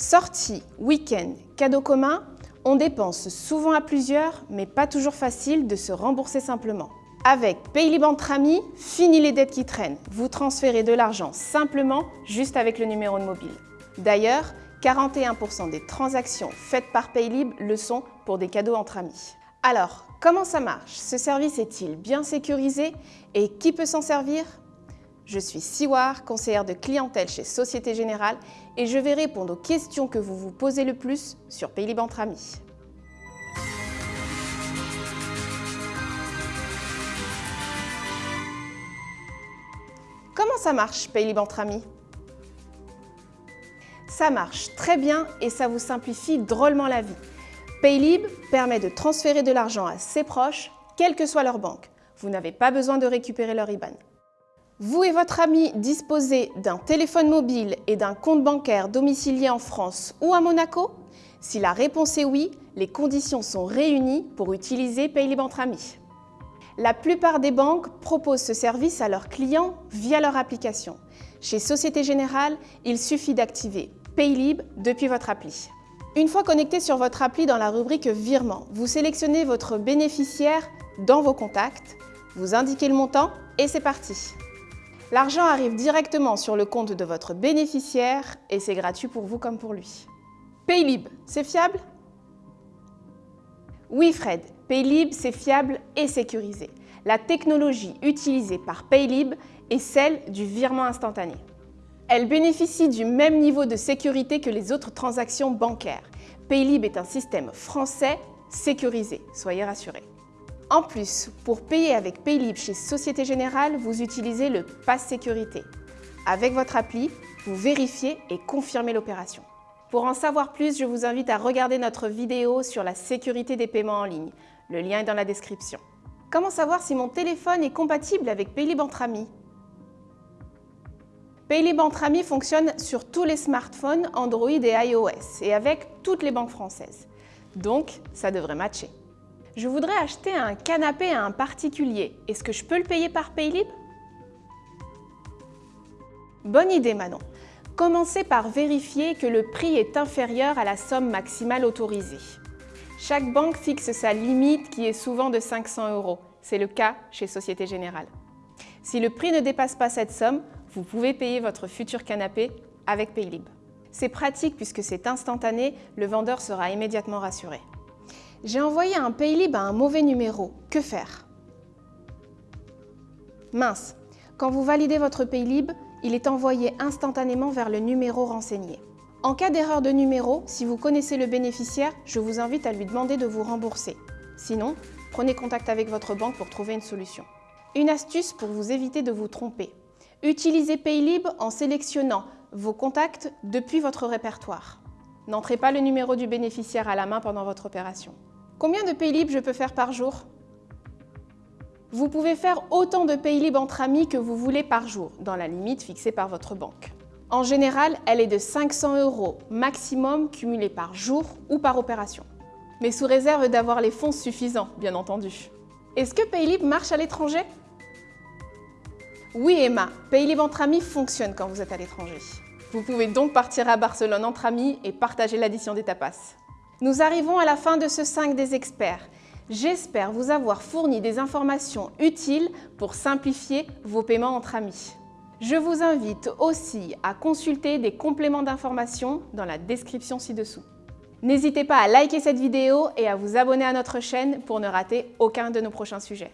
Sorties, week-end, cadeaux communs, on dépense souvent à plusieurs, mais pas toujours facile de se rembourser simplement. Avec Paylib entre amis, fini les dettes qui traînent. Vous transférez de l'argent simplement, juste avec le numéro de mobile. D'ailleurs, 41% des transactions faites par Paylib le sont pour des cadeaux entre amis. Alors, comment ça marche? Ce service est-il bien sécurisé? Et qui peut s'en servir? Je suis Siwar, conseillère de clientèle chez Société Générale et je vais répondre aux questions que vous vous posez le plus sur Paylib entre amis. Comment ça marche Paylib entre amis? Ça marche très bien et ça vous simplifie drôlement la vie. Paylib permet de transférer de l'argent à ses proches, quelle que soit leur banque. Vous n'avez pas besoin de récupérer leur IBAN. Vous et votre ami disposez d'un téléphone mobile et d'un compte bancaire domicilié en France ou à Monaco Si la réponse est oui, les conditions sont réunies pour utiliser Paylib entre amis. La plupart des banques proposent ce service à leurs clients via leur application. Chez Société Générale, il suffit d'activer Paylib depuis votre appli. Une fois connecté sur votre appli dans la rubrique Virement, vous sélectionnez votre bénéficiaire dans vos contacts, vous indiquez le montant et c'est parti. L'argent arrive directement sur le compte de votre bénéficiaire et c'est gratuit pour vous comme pour lui. Paylib, c'est fiable? Oui Fred, Paylib c'est fiable et sécurisé. La technologie utilisée par Paylib est celle du virement instantané. Elle bénéficie du même niveau de sécurité que les autres transactions bancaires. Paylib est un système français sécurisé, soyez rassurés. En plus, pour payer avec Paylib chez Société Générale, vous utilisez le Pass Sécurité. Avec votre appli, vous vérifiez et confirmez l'opération. Pour en savoir plus, je vous invite à regarder notre vidéo sur la sécurité des paiements en ligne. Le lien est dans la description. Comment savoir si mon téléphone est compatible avec Paylib entre amis? Paylib entre amis fonctionne sur tous les smartphones Android et iOS et avec toutes les banques françaises. Donc, ça devrait matcher. Je voudrais acheter un canapé à un particulier. Est-ce que je peux le payer par Paylib? Bonne idée Manon. Commencez par vérifier que le prix est inférieur à la somme maximale autorisée. Chaque banque fixe sa limite qui est souvent de 500 euros. C'est le cas chez Société Générale. Si le prix ne dépasse pas cette somme, vous pouvez payer votre futur canapé avec Paylib. C'est pratique puisque c'est instantané, le vendeur sera immédiatement rassuré. J'ai envoyé un Paylib à un mauvais numéro, que faire? Mince, quand vous validez votre Paylib, il est envoyé instantanément vers le numéro renseigné. En cas d'erreur de numéro, si vous connaissez le bénéficiaire, je vous invite à lui demander de vous rembourser. Sinon, prenez contact avec votre banque pour trouver une solution. Une astuce pour vous éviter de vous tromper. Utilisez Paylib en sélectionnant vos contacts depuis votre répertoire. N'entrez pas le numéro du bénéficiaire à la main pendant votre opération. Combien de Paylib je peux faire par jour? Vous pouvez faire autant de Paylib entre amis que vous voulez par jour, dans la limite fixée par votre banque. En général, elle est de 500 euros maximum cumulés par jour ou par opération. Mais sous réserve d'avoir les fonds suffisants, bien entendu. Est-ce que Paylib marche à l'étranger? Oui Emma, Paylib entre amis fonctionne quand vous êtes à l'étranger. Vous pouvez donc partir à Barcelone entre amis et partager l'addition des tapas. Nous arrivons à la fin de ce 5 des experts. J'espère vous avoir fourni des informations utiles pour simplifier vos paiements entre amis. Je vous invite aussi à consulter des compléments d'informations dans la description ci-dessous. N'hésitez pas à liker cette vidéo et à vous abonner à notre chaîne pour ne rater aucun de nos prochains sujets.